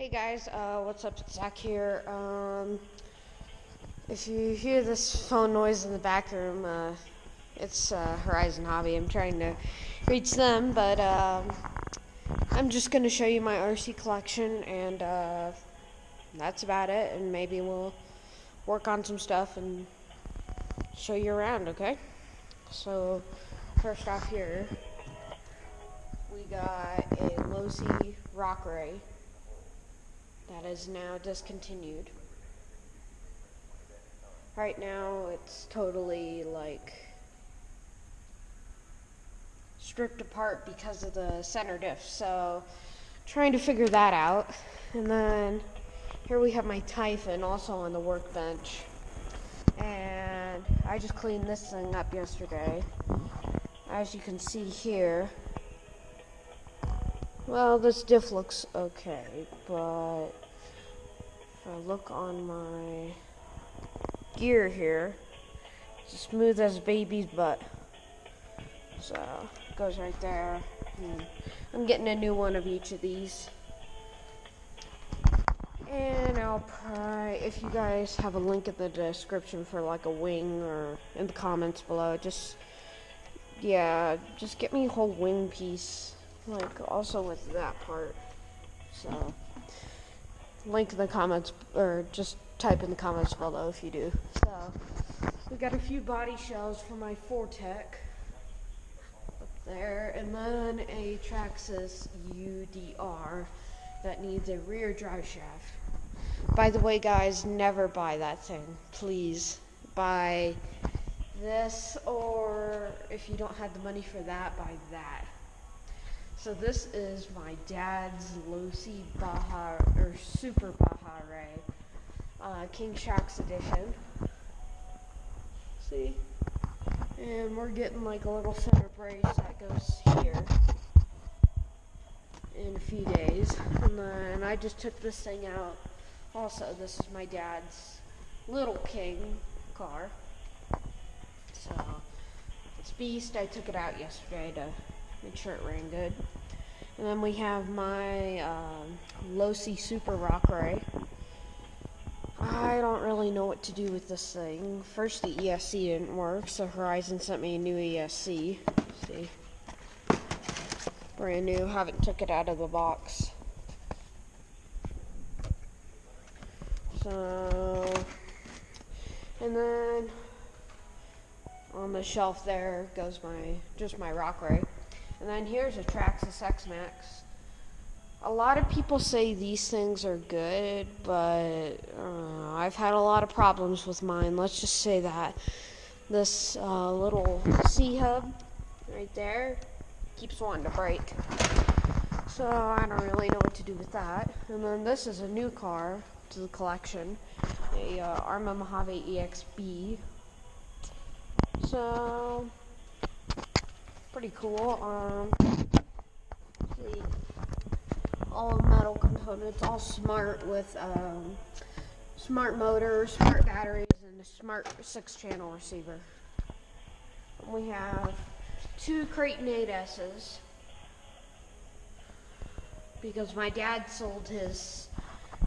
Hey guys, uh, what's up? It's Zach here. Um, if you hear this phone noise in the back room, uh, it's uh, Horizon Hobby. I'm trying to reach them, but um, I'm just going to show you my RC collection, and uh, that's about it. And maybe we'll work on some stuff and show you around, okay? So, first off here, we got a Losi Rock Rey that is now discontinued. Right now, it's totally like stripped apart because of the center diff. So, trying to figure that out. And then here we have my Typhon also on the workbench. And I just cleaned this thing up yesterday. As you can see here, well, this diff looks okay, but if I look on my gear here, it's smooth as a baby's butt. So, it goes right there. Hmm. I'm getting a new one of each of these. And I'll probably, if you guys have a link in the description for like a wing or in the comments below, just, yeah, just get me a whole wing piece like also with that part. So link in the comments or just type in the comments below if you do. So we got a few body shells for my Fortec up there, and then a Traxxas UDR that needs a rear drive shaft. By the way, guys, never buy that thing. Please buy this, or if you don't have the money for that, buy that. So this is my dad's Losi Baja or Super Baja Rey, uh, King Shocks edition. See, and we're getting like a little center brace that goes here in a few days, and then I just took this thing out. Also, this is my dad's little King car. So it's Beast. I took it out yesterday to make sure it ran good. And then we have my um, Losi Super Rock Rey. I don't really know what to do with this thing. First, the ESC didn't work, so Horizon sent me a new ESC. See? Brand new, haven't took it out of the box. So, and then on the shelf there goes my, just my Rock Rey. And then here's a Traxxas X-Maxx. A lot of people say these things are good, but uh, I've had a lot of problems with mine. Let's just say that. This uh, little C-hub right there keeps wanting to break. So I don't really know what to do with that. And then this is a new car to the collection. A uh, Arrma Mojave EXB. So pretty cool. Um, see, all metal components, all smart with um, smart motors, smart batteries, and a smart six-channel receiver. We have two Kraton 8S's because my dad sold his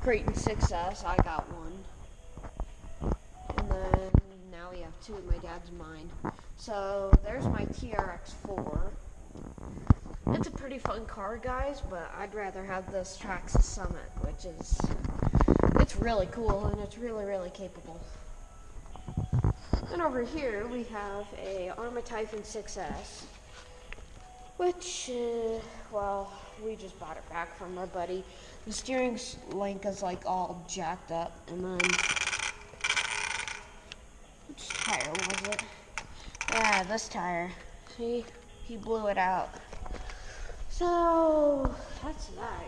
Kraton 6S. I got one, and then now we have two. My dad's mine. So there's my TRX4. It's a pretty fun car, guys, but I'd rather have this Traxxas Summit, which is, it's really cool and it's really, really capable. And over here we have a Arrma Typhon 6S, which, uh, well, we just bought it back from our buddy. The steering link is like all jacked up, and then, which tire was it? This tire. See? He blew it out. So, that's that,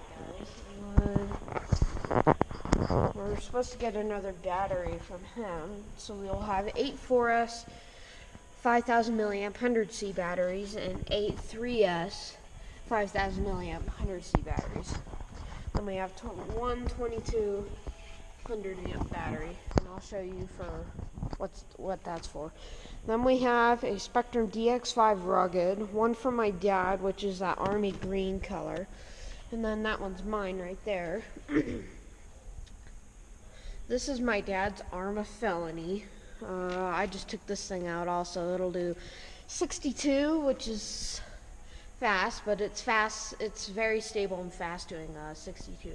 guys. We're supposed to get another battery from him. So we'll have eight 4S 5000 milliamp 100C batteries and eight 3S 5000 milliamp 100C batteries. Then we have one 2200 amp battery, and I'll show you for what's what that's for. Then we have a Spektrum DX5 Rugged, one from my dad, which is that army green color, And then that one's mine right there. this is my dad's Arrma Felony. Uh, I just took this thing out also. It'll do 62, which is fast, but it's fast. It's very stable and fast doing uh, 62.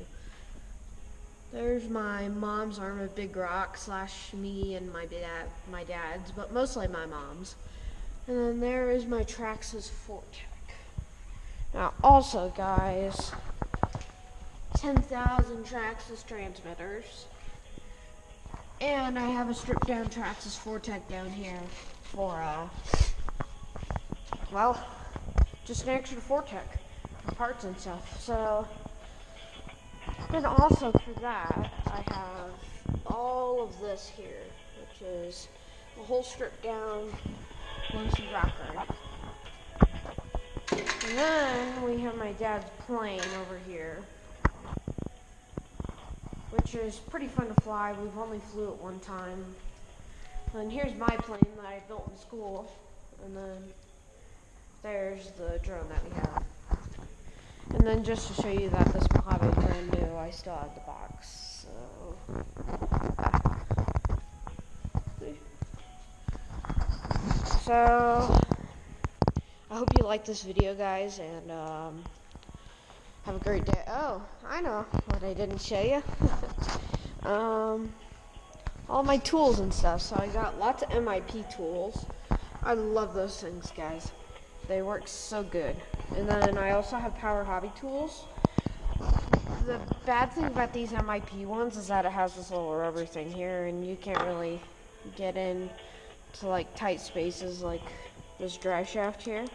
There's my mom's Arrma Big Rock slash me and my dad, my dad's, but mostly my mom's. And then there is my Traxxas Fortec. Now, also, guys, 10,000 Traxxas transmitters. And I have a stripped down Traxxas Fortec down here for, uh, well, just an extra Fortec for parts and stuff. So, then also for that, I have all of this here, which is a whole strip down Losi Rock Rey. And then we have my dad's plane over here, which is pretty fun to fly. We've only flew it one time. And here's my plane that I built in school. And then there's the drone that we have. And then just to show you that this Mojave is brand new, I still have the box. So, so I hope you like this video, guys, and um, have a great day. Oh, I know what I didn't show you. um, all my tools and stuff. So I got lots of MIP tools. I love those things, guys. They work so good. And then I also have Power Hobby tools. The bad thing about these MIP ones is that it has this little rubber thing here, and you can't really get in to like tight spaces like this drive shaft here.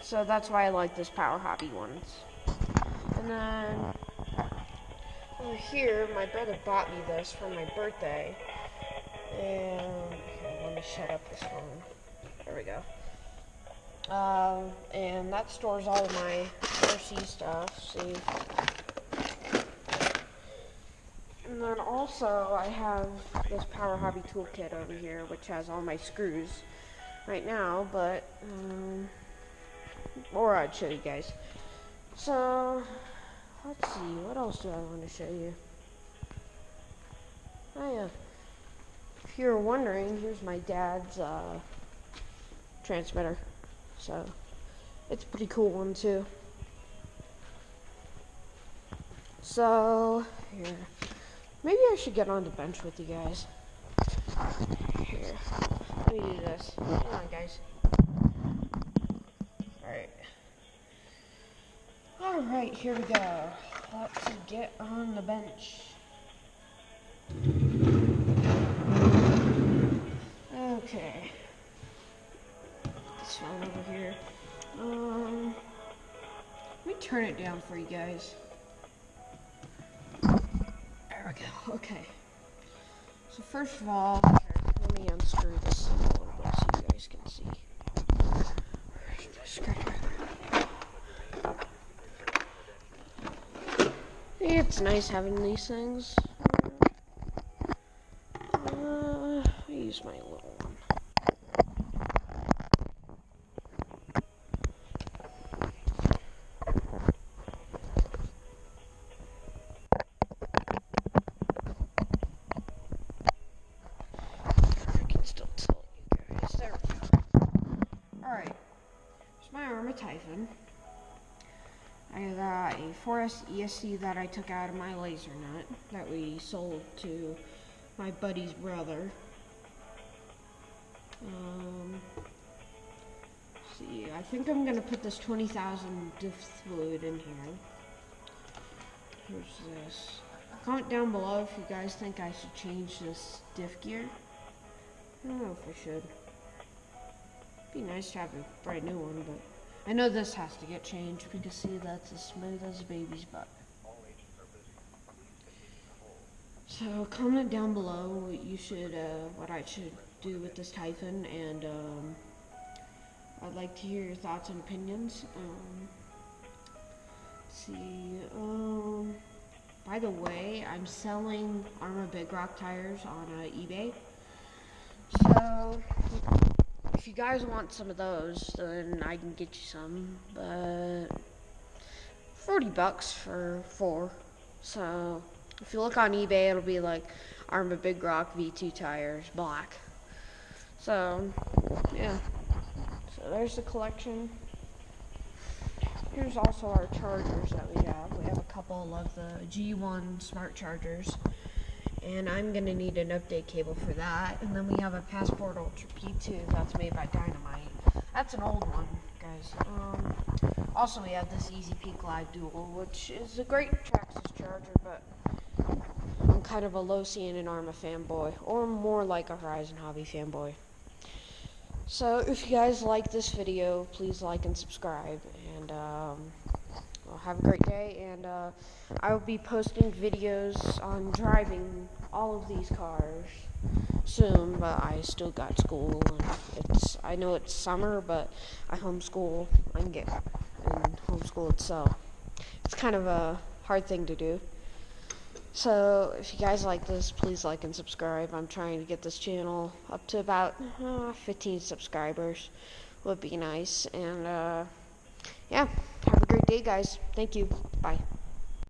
So that's why I like this Power Hobby ones. And then over here, my brother bought me this for my birthday. And okay, let me shut up this phone. There we go. Um, and that stores all of my RC stuff, see. And then also I have this Power Hobby toolkit over here, which has all my screws right now, but, um, or I'd show you guys. So, let's see, what else do I want to show you? Oh yeah, if you're wondering, here's my dad's, uh, transmitter. So, it's a pretty cool one too. So, here. Maybe I should get on the bench with you guys. Here. Let me do this. Hang on, guys. Alright. Alright, here we go. Let's get on the bench. Turn it down for you guys. There we go. Okay. So first of all, let me unscrew this a little bit so you guys can see. It's nice having these things. Uh, I use my little I got a 4S ESC that I took out of my laser nut that we sold to my buddy's brother. Um, see, I think I'm gonna put this 20,000 diff fluid in here. Here's this. Comment down below if you guys think I should change this diff gear. I don't know if I should. Be nice to have a brand new one, but I know this has to get changed because see that's as smooth as a baby's butt. So comment down below what you should, uh, what I should do with this Typhon, and um, I'd like to hear your thoughts and opinions. Um, see, um, by the way, I'm selling Arrma Big Rock tires on uh, eBay. So if you guys want some of those, then I can get you some. But 40 bucks for four. So if you look on eBay, it'll be like Arrma Big Rock V2 tires, black. So yeah. So there's the collection. Here's also our chargers that we have. We have a couple of the G1 smart chargers. And I'm gonna need an update cable for that. And then we have a Passport Ultra P2 that's made by Dynamite. That's an old one, guys. Um, also, we have this EZ-Peak Live Dual, which is a great Traxxas charger, but I'm kind of a Losi and Arrma fanboy, or more like a Horizon Hobby fanboy. So, if you guys like this video, please like and subscribe. And um, have a great day. And uh, I will be posting videos on driving all of these cars soon. But I still got school, and it's I know it's summer, but I homeschool and get and homeschool itself. It's kind of a hard thing to do. So, if you guys like this, please like and subscribe. I'm trying to get this channel up to about uh, 15 subscribers. Would be nice. And, uh, yeah, day, guys. Thank you. Bye.